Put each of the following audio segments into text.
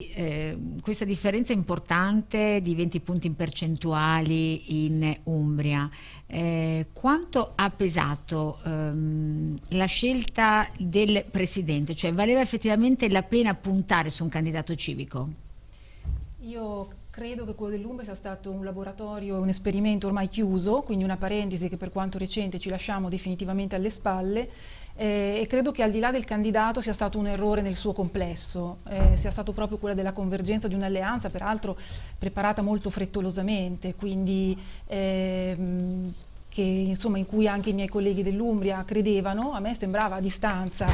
Eh, questa differenza importante di 20 punti in percentuali in Umbria, eh, quanto ha pesato ehm, la scelta del Presidente? Cioè valeva effettivamente la pena puntare su un candidato civico? Io credo che quello dell'Umbria sia stato un laboratorio, un esperimento ormai chiuso, quindi una parentesi che per quanto recente ci lasciamo definitivamente alle spalle eh, e credo che al di là del candidato sia stato un errore nel suo complesso, eh, sia stato proprio quella della convergenza di un'alleanza, peraltro preparata molto frettolosamente, quindi ehm, che, insomma, in cui anche i miei colleghi dell'Umbria credevano, a me sembrava a distanza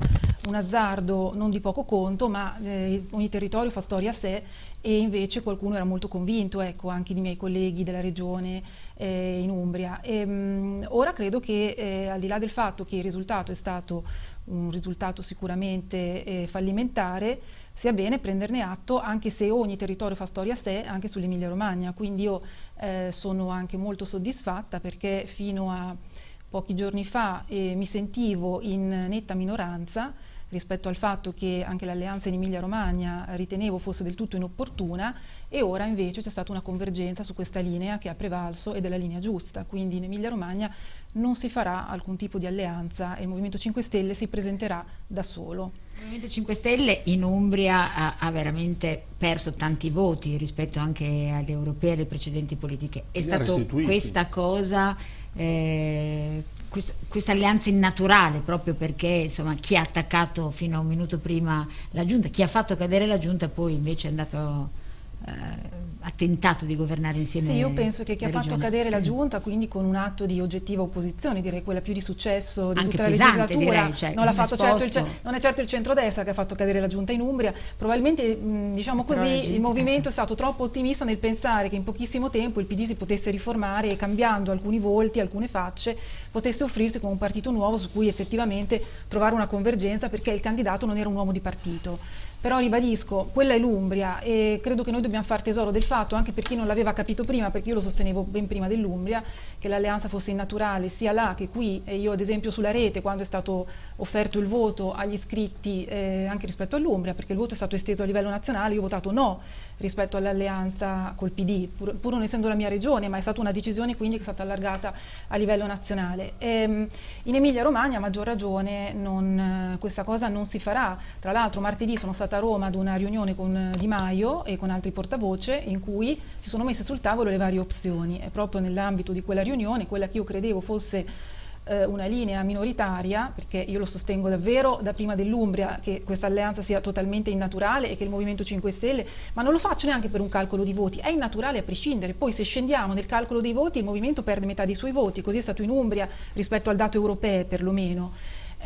un azzardo non di poco conto, ma eh, ogni territorio fa storia a sé e invece qualcuno era molto convinto, ecco, anche di miei colleghi della regione eh, in Umbria. E, mh, ora credo che eh, al di là del fatto che il risultato è stato un risultato sicuramente eh, fallimentare, sia bene prenderne atto anche se ogni territorio fa storia a sé anche sull'Emilia Romagna, quindi io eh, sono anche molto soddisfatta perché fino a pochi giorni fa eh, mi sentivo in netta minoranza rispetto al fatto che anche l'alleanza in Emilia Romagna ritenevo fosse del tutto inopportuna e ora invece c'è stata una convergenza su questa linea che ha prevalso ed è la linea giusta, quindi in Emilia Romagna non si farà alcun tipo di alleanza e il Movimento 5 Stelle si presenterà da solo. Il Movimento 5 Stelle in Umbria ha, ha veramente perso tanti voti rispetto anche alle europee e alle precedenti politiche. È stata questa cosa eh, questa, alleanza innaturale proprio perché insomma, chi ha attaccato fino a un minuto prima la giunta, chi ha fatto cadere la giunta poi invece è andato eh, ha tentato di governare insieme Sì, io penso che chi ha fatto cadere la giunta, quindi con un atto di oggettiva opposizione, direi quella più di successo di Anche tutta pesante, la legislatura, direi, cioè, non, certo non, è certo il centrodestra che ha fatto cadere la giunta in Umbria, probabilmente mh, diciamo così il movimento è stato troppo ottimista nel pensare che in pochissimo tempo il PD si potesse riformare e cambiando alcuni volti, alcune facce, potesse offrirsi come un partito nuovo su cui effettivamente trovare una convergenza perché il candidato non era un uomo di partito però ribadisco, quella è l'Umbria e credo che noi dobbiamo far tesoro del fatto, anche per chi non l'aveva capito prima, perché io lo sostenevo ben prima dell'Umbria, che l'alleanza fosse innaturale sia là che qui, e io ad esempio sulla rete, quando è stato offerto il voto agli iscritti eh, anche rispetto all'Umbria, perché il voto è stato esteso a livello nazionale, io ho votato no rispetto all'alleanza col PD, pur, pur, non essendo la mia regione, ma è stata una decisione quindi che è stata allargata a livello nazionale. E, ehm, in Emilia Romagna a maggior ragione non, questa cosa non si farà, tra l'altro martedì sono stata a Roma ad una riunione con Di Maio e con altri portavoce in cui si sono messe sul tavolo le varie opzioni e proprio nell'ambito di quella riunione quella che io credevo fosse eh, una linea minoritaria, perché io lo sostengo davvero da prima dell'Umbria che questa alleanza sia totalmente innaturale e che il Movimento 5 Stelle, ma non lo faccio neanche per un calcolo di voti, è innaturale a prescindere, poi se scendiamo nel calcolo dei voti il Movimento perde metà dei suoi voti, così è stato in Umbria rispetto al dato europeo perlomeno.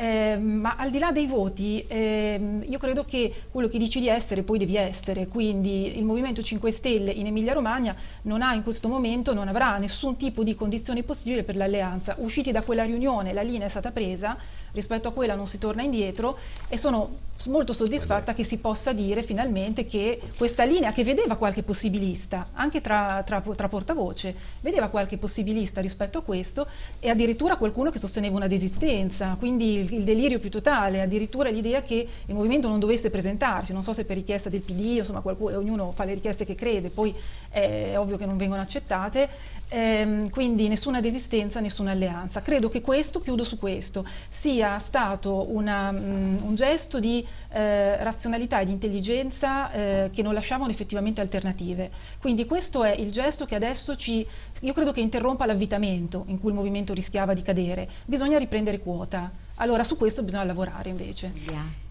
Eh, ma al di là dei voti, eh, io credo che quello che dici di essere poi devi essere, quindi il Movimento 5 Stelle in Emilia Romagna non ha in questo momento, non avrà nessun tipo di condizione possibile per l'alleanza. Usciti da quella riunione la linea è stata presa, rispetto a quella non si torna indietro e sono molto soddisfatta che si possa dire finalmente che questa linea che vedeva qualche possibilista, anche tra, tra, tra portavoce, vedeva qualche possibilista rispetto a questo e addirittura qualcuno che sosteneva una desistenza, quindi il, il delirio più totale, addirittura l'idea che il movimento non dovesse presentarsi, non so se per richiesta del PD, insomma qualcuno, ognuno fa le richieste che crede, poi è ovvio che non vengono accettate, ehm, quindi nessuna desistenza, nessuna alleanza. Credo che questo, chiudo su questo, sia stato una, um, un gesto di eh, razionalità e di intelligenza eh, che non lasciavano effettivamente alternative. Quindi questo è il gesto che adesso ci, io credo che interrompa l'avvitamento in cui il movimento rischiava di cadere. Bisogna riprendere quota. Allora su questo bisogna lavorare invece. Yeah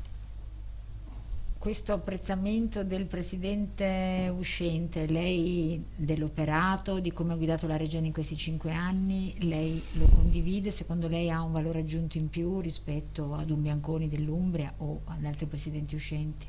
questo apprezzamento del Presidente uscente, lei dell'operato, di come ha guidato la Regione in questi cinque anni, lei lo condivide? Secondo lei ha un valore aggiunto in più rispetto ad un Bianconi dell'Umbria o ad altri Presidenti uscenti?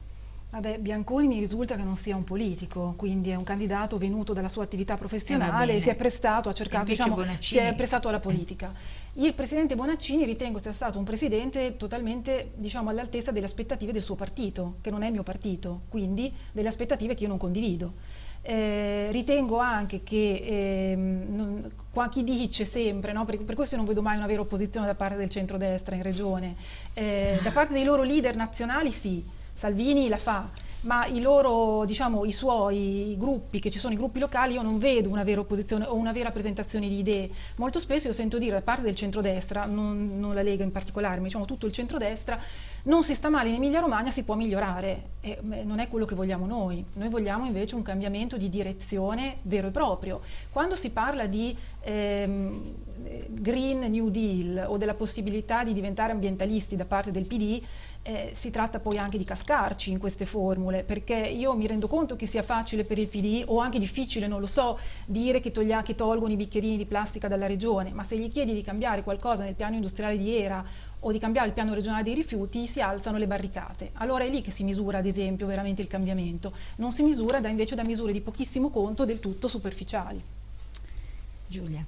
Vabbè, Bianconi mi risulta che non sia un politico, quindi è un candidato venuto dalla sua attività professionale eh, e si è prestato, ha cercato, diciamo, si è prestato alla politica. Il presidente Bonaccini ritengo sia stato un presidente totalmente diciamo, all'altezza delle aspettative del suo partito, che non è il mio partito, quindi delle aspettative che io non condivido. Eh, ritengo anche che eh, non, qua chi dice sempre, no, per, per, questo non vedo mai una vera opposizione da parte del centrodestra in regione, eh, da parte dei loro leader nazionali sì, Salvini la fa, ma i loro, diciamo, i suoi gruppi, che ci sono i gruppi locali, io non vedo una vera opposizione o una vera presentazione di idee. Molto spesso io sento dire da parte del centrodestra, non, non la Lega in particolare, ma diciamo tutto il centrodestra, non si sta male in Emilia Romagna, si può migliorare. E non è quello che vogliamo noi. Noi vogliamo invece un cambiamento di direzione vero e proprio. Quando si parla di ehm, Green New Deal o della possibilità di diventare ambientalisti da parte del PD, eh, si tratta poi anche di cascarci in queste formule, perché io mi rendo conto che sia facile per il PD o anche difficile, non lo so, dire che, toglia, che tolgono i bicchierini di plastica dalla regione, ma se gli chiedi di cambiare qualcosa nel piano industriale di Era o di cambiare il piano regionale dei rifiuti, si alzano le barricate. Allora è lì che si misura, ad esempio, veramente il cambiamento. Non si misura da, invece da misure di pochissimo conto, del tutto superficiali. Giulia.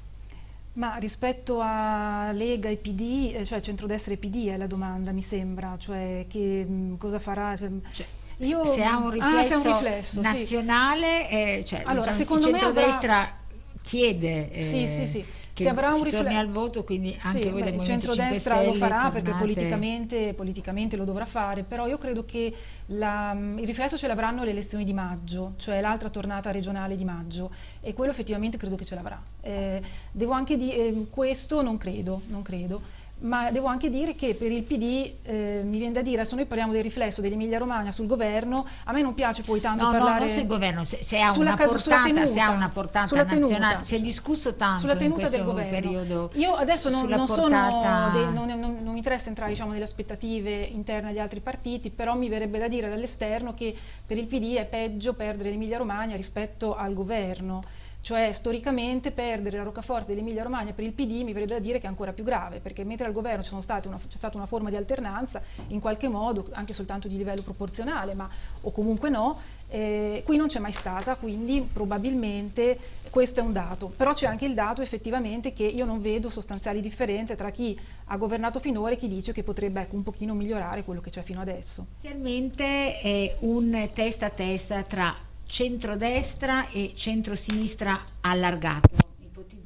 Ma rispetto a Lega e PD, eh, cioè centrodestra e PD è la domanda, mi sembra, cioè che mh, mm, cosa farà... Cioè, cioè, io, se ha un riflesso, ah, un riflesso nazionale, sì. eh, cioè, allora, diciamo, il centrodestra avrà... chiede... Eh, sì, sì, sì si avrà un riflesso al voto quindi anche sì, voi beh, del il centrodestra lo farà perché politicamente, politicamente, lo dovrà fare però io credo che la, il riflesso ce l'avranno le elezioni di maggio cioè l'altra tornata regionale di maggio e quello effettivamente credo che ce l'avrà. Eh, devo anche dire eh, questo non credo, non credo ma devo anche dire che per il PD eh, mi viene da dire, adesso noi parliamo del riflesso dell'Emilia Romagna sul governo, a me non piace poi tanto no, parlare... No, non sul governo, se, se, ha, una portata, tenuta, se ha una portata nazionale, si è discusso tanto sulla tenuta del governo. periodo. Io adesso non, non, portata... dei, non, non, non, mi interessa entrare diciamo, nelle aspettative interne agli altri partiti, però mi verrebbe da dire dall'esterno che per il PD è peggio perdere l'Emilia Romagna rispetto al governo cioè storicamente perdere la roccaforte dell'Emilia Romagna per il PD mi verrebbe da dire che è ancora più grave, perché mentre al governo c'è stata una forma di alternanza, in qualche modo, anche soltanto di livello proporzionale, ma, o comunque no, eh, qui non c'è mai stata, quindi probabilmente questo è un dato. Però c'è anche il dato effettivamente che io non vedo sostanziali differenze tra chi ha governato finora e chi dice che potrebbe ecco, un pochino migliorare quello che c'è fino adesso. Inizialmente è un testa a testa tra centrodestra e centrosinistra allargato,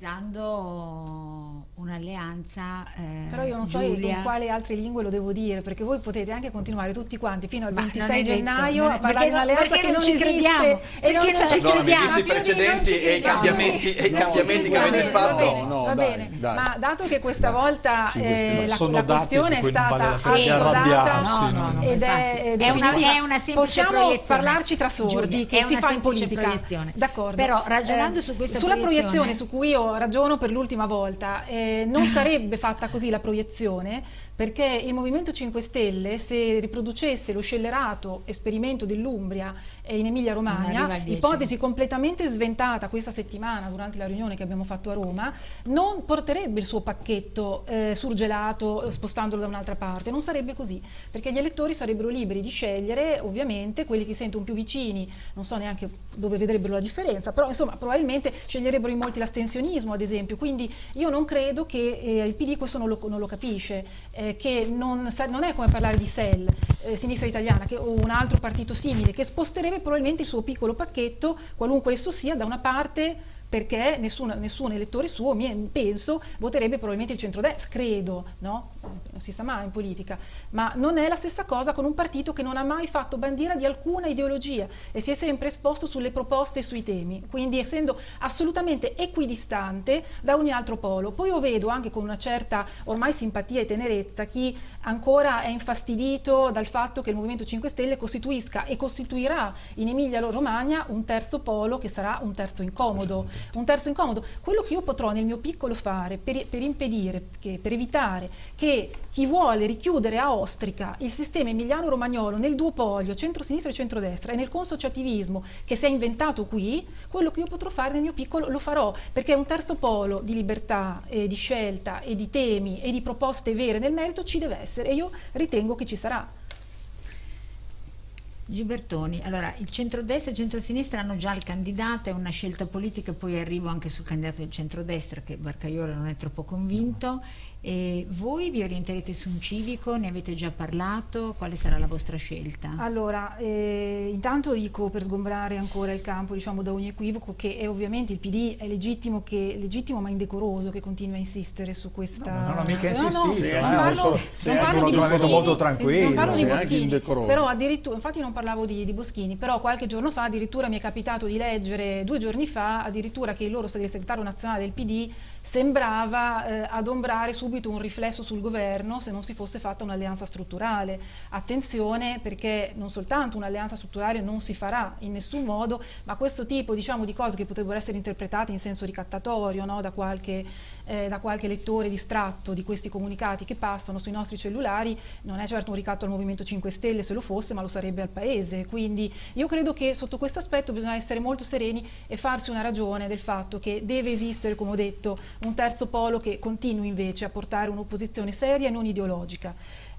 ipotizzando un'alleanza eh, Però io non so in quale altre lingue lo devo dire, perché voi potete anche continuare tutti quanti fino al 26 gennaio a parlare di un'alleanza che non ci crediamo. E non ci crediamo. Visto i precedenti e i cambiamenti, e i cambiamenti che avete fatto. Va bene, ma dato che questa volta eh, la questione è stata assodata ed è definitiva, possiamo parlarci tra sordi che si fa in politica. D'accordo. Però ragionando su questa Sulla proiezione su cui io ragiono per l'ultima volta, eh, non sarebbe fatta così la proiezione perché il Movimento 5 Stelle se riproducesse lo scellerato esperimento dell'Umbria in Emilia Romagna, ipotesi completamente sventata questa settimana durante la riunione che abbiamo fatto a Roma, non porterebbe il suo pacchetto eh, surgelato spostandolo da un'altra parte, non sarebbe così, perché gli elettori sarebbero liberi di scegliere ovviamente quelli che sentono più vicini, non so neanche dove vedrebbero la differenza, però insomma probabilmente sceglierebbero in molti l'astensionismo ad esempio, quindi io non credo che eh, il PD questo non lo, non lo capisce, eh, che non, non, è come parlare di SEL, eh, Sinistra Italiana, che, o un altro partito simile, che sposterebbe probabilmente il suo piccolo pacchetto, qualunque esso sia, da una parte perché nessun, nessun elettore suo, penso, voterebbe probabilmente il centrodestra, credo, no? non si sa mai in politica, ma non è la stessa cosa con un partito che non ha mai fatto bandiera di alcuna ideologia e si è sempre esposto sulle proposte e sui temi, quindi essendo assolutamente equidistante da ogni altro polo. Poi io vedo anche con una certa ormai simpatia e tenerezza chi ancora è infastidito dal fatto che il Movimento 5 Stelle costituisca e costituirà in Emilia Romagna un terzo polo che sarà un terzo incomodo un terzo incomodo. Quello che io potrò nel mio piccolo fare per, per impedire, che, per evitare che chi vuole richiudere a ostrica il sistema emiliano-romagnolo nel duopolio centro-sinistra e centrodestra e nel consociativismo che si è inventato qui, quello che io potrò fare nel mio piccolo lo farò, perché un terzo polo di libertà, e di scelta e di temi e di proposte vere nel merito ci deve essere e io ritengo che ci sarà. Gibertoni, allora il centrodestra e il centrosinistra hanno già il candidato, è una scelta politica, poi arrivo anche sul candidato del centrodestra che Barcaiolo non è troppo convinto E voi vi orienterete su un civico? Ne avete già parlato? Quale sarà la vostra scelta? Allora, eh, intanto dico per sgombrare ancora il campo diciamo, da ogni equivoco che è ovviamente il PD è legittimo, che, legittimo ma indecoroso che continua a insistere su questa... No, non ho mica insistito, no, no, sì, non parlo, non parlo di Boschini, molto tranquillo, non parlo di Boschini però addirittura, infatti non parlavo di, di Boschini, però qualche giorno fa addirittura mi è capitato di leggere, due giorni fa, addirittura che il loro segretario nazionale del PD sembrava eh, adombrare subito subito un riflesso sul governo se non si fosse fatta un'alleanza strutturale. Attenzione perché non soltanto un'alleanza strutturale non si farà in nessun modo, ma questo tipo diciamo, di cose che potrebbero essere interpretate in senso ricattatorio no? da, qualche, eh, da, qualche, lettore distratto di questi comunicati che passano sui nostri cellulari, non è certo un ricatto al Movimento 5 Stelle se lo fosse, ma lo sarebbe al Paese. Quindi io credo che sotto questo aspetto bisogna essere molto sereni e farsi una ragione del fatto che deve esistere, come ho detto, un terzo polo che continui invece a portare un'opposizione seria e non ideologica.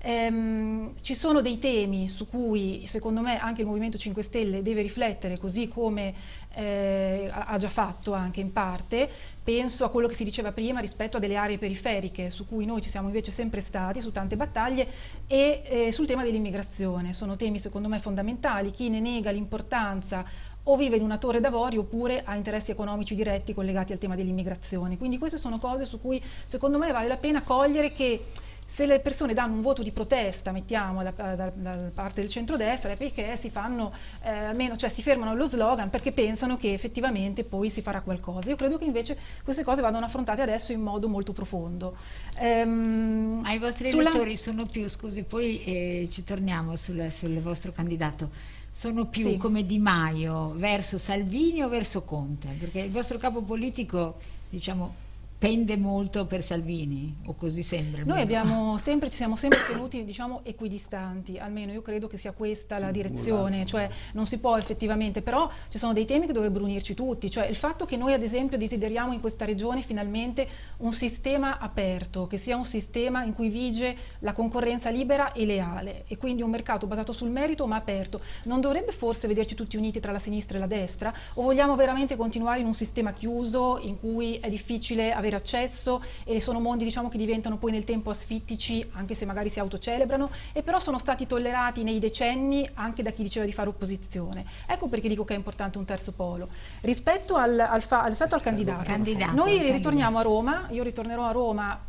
Ehm, ci sono dei temi su cui secondo me anche il Movimento 5 Stelle deve riflettere così come eh, ha già fatto anche in parte, penso a quello che si diceva prima rispetto a delle aree periferiche su cui noi ci siamo invece sempre stati su tante battaglie e eh, sul tema dell'immigrazione, sono temi secondo me fondamentali, chi ne nega l'importanza o vive in una torre d'avorio oppure ha interessi economici diretti collegati al tema dell'immigrazione. Quindi queste sono cose su cui secondo me vale la pena cogliere che se le persone danno un voto di protesta, mettiamo da, da, da parte del centrodestra, è perché si fanno, eh, almeno, cioè si fermano allo slogan perché pensano che effettivamente poi si farà qualcosa. Io credo che invece queste cose vadano affrontate adesso in modo molto profondo. Ehm, Ma i vostri sulla... elettori sono più, scusi, poi eh, ci torniamo sul, sul vostro candidato sono più sì. come Di Maio verso Salvini o verso Conte? Perché il vostro capo politico, diciamo, pende molto per Salvini o così sembra? Noi abbiamo sempre, ci siamo sempre tenuti diciamo, equidistanti, almeno io credo che sia questa la direzione, cioè non si può effettivamente, però ci sono dei temi che dovrebbero unirci tutti, cioè il fatto che noi ad esempio desideriamo in questa regione finalmente un sistema aperto, che sia un sistema in cui vige la concorrenza libera e leale e quindi un mercato basato sul merito ma aperto, non dovrebbe forse vederci tutti uniti tra la sinistra e la destra? O vogliamo veramente continuare in un sistema chiuso in cui è difficile avere avere accesso e sono mondi diciamo, che diventano poi nel tempo asfittici anche se magari si autocelebrano e però sono stati tollerati nei decenni anche da chi diceva di fare opposizione. Ecco perché dico che è importante un terzo polo. Rispetto al, al, al, rispetto al candidato, candidato noi ritorniamo a Roma, io ritornerò a Roma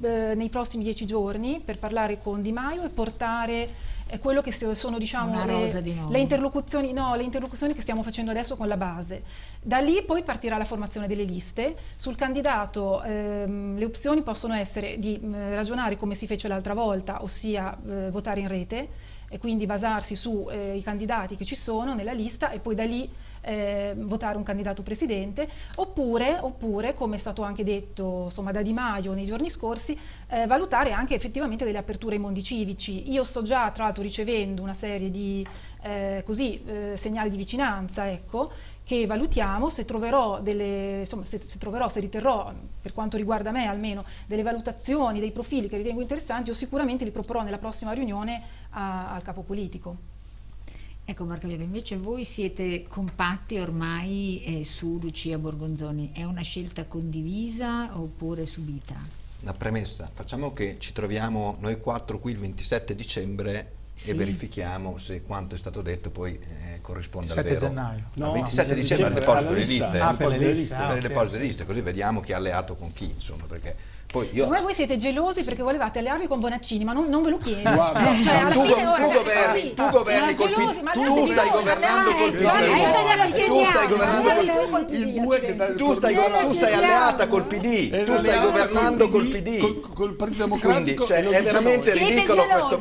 eh, nei prossimi dieci giorni per parlare con Di Maio e portare eh, quello che sono diciamo, le, le, interlocuzioni, no, le, interlocuzioni, che stiamo facendo adesso con la base. Da lì poi partirà la formazione delle liste. Sul candidato ehm, le opzioni possono essere di eh, ragionare come si fece l'altra volta, ossia eh, votare in rete e quindi basarsi sui eh, candidati che ci sono nella lista e poi da lì eh, votare un candidato presidente, oppure, oppure, come è stato anche detto insomma, da Di Maio nei giorni scorsi, eh, valutare anche effettivamente delle aperture ai mondi civici. Io sto già tra l'altro ricevendo una serie di eh, così, eh, segnali di vicinanza, ecco, che valutiamo, se troverò, delle, insomma, se, se troverò, se riterrò, per quanto riguarda me almeno, delle valutazioni, dei profili che ritengo interessanti, io sicuramente li proporrò nella prossima riunione a, al capo politico. Ecco Marco Levi, invece voi siete compatti ormai eh, su Lucia Borgonzoni, è una scelta condivisa oppure subita? Una premessa, facciamo che ci troviamo noi quattro qui il 27 dicembre sì. e verifichiamo se quanto è stato detto poi eh, corrisponde al vero. gennaio. No, il 27 dicembre al deposito delle liste, ah, per le liste, per le liste, liste, così vediamo chi ha alleato con chi, insomma, perché poi io... Secondo voi siete gelosi perché volevate allearvi con Bonaccini, ma non, non ve lo chiedo. Guarda, eh, cioè, tu, fine, tu, governi, sì, tu governi col gelosi, PD, tu stai governando col PD. Tu stai governando col PD. Tu stai, tu stai alleata col PD. Tu stai governando col PD. Col Partito Democratico. Quindi, cioè, è veramente ridicolo questo.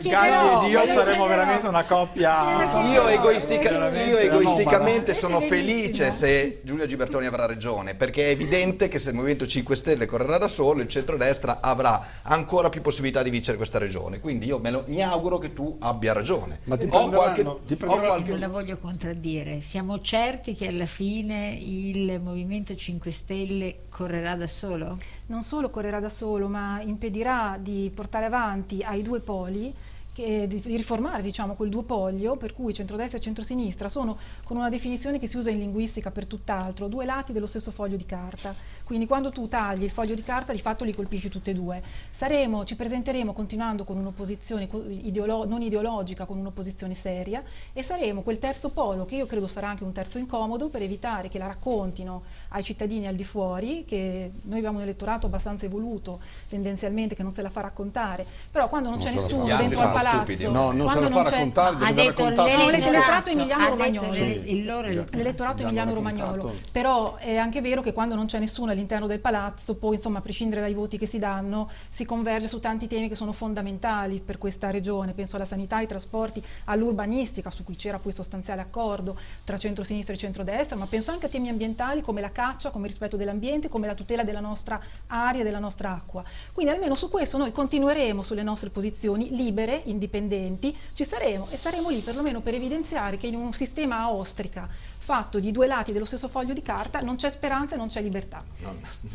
Galli ed io saremo veramente una coppia. Io egoisticamente sono felice se Giulia Gibertoni avrà ragione, perché è evidente che se il Movimento 5 Stelle correrà da solo, il centrodestra avrà ancora più possibilità di vincere questa regione. Quindi io lo, mi auguro che tu abbia ragione. Ma ti ho qualche, ti ho qualche... Non la voglio contraddire. Siamo certi che alla fine il Movimento 5 Stelle correrà da solo? Non solo correrà da solo, ma impedirà di portare avanti ai due poli che, di, di, riformare diciamo, quel duopolio per cui centrodestra e centrosinistra sono con una definizione che si usa in linguistica per tutt'altro, due lati dello stesso foglio di carta. Quindi quando tu tagli il foglio di carta di fatto li colpisci tutte e due. Saremo, ci presenteremo continuando con un'opposizione ideolo non ideologica, con un'opposizione seria e saremo quel terzo polo che io credo sarà anche un terzo incomodo per evitare che la raccontino ai cittadini al di fuori, che noi abbiamo un elettorato abbastanza evoluto tendenzialmente che non se la fa raccontare, però quando non, non c'è nessuno dentro al palazzo, no, non se la fa raccontare, ha detto l'elettorato emiliano romagnolo, l'elettorato emiliano romagnolo, però è anche vero che quando non c'è nessuno all'interno del palazzo, poi insomma a prescindere dai voti che si danno, si converge su tanti temi che sono fondamentali per questa regione, penso alla sanità, ai trasporti, all'urbanistica, su cui c'era poi sostanziale accordo tra centro-sinistra e centro-destra, ma penso anche a temi ambientali come la caccia, come il rispetto dell'ambiente, come la tutela della nostra aria e della nostra acqua. Quindi almeno su questo noi continueremo sulle nostre posizioni libere, indipendenti, ci saremo e saremo lì perlomeno per evidenziare che in un sistema a ostrica fatto di due lati dello stesso foglio di carta non c'è speranza e non c'è libertà.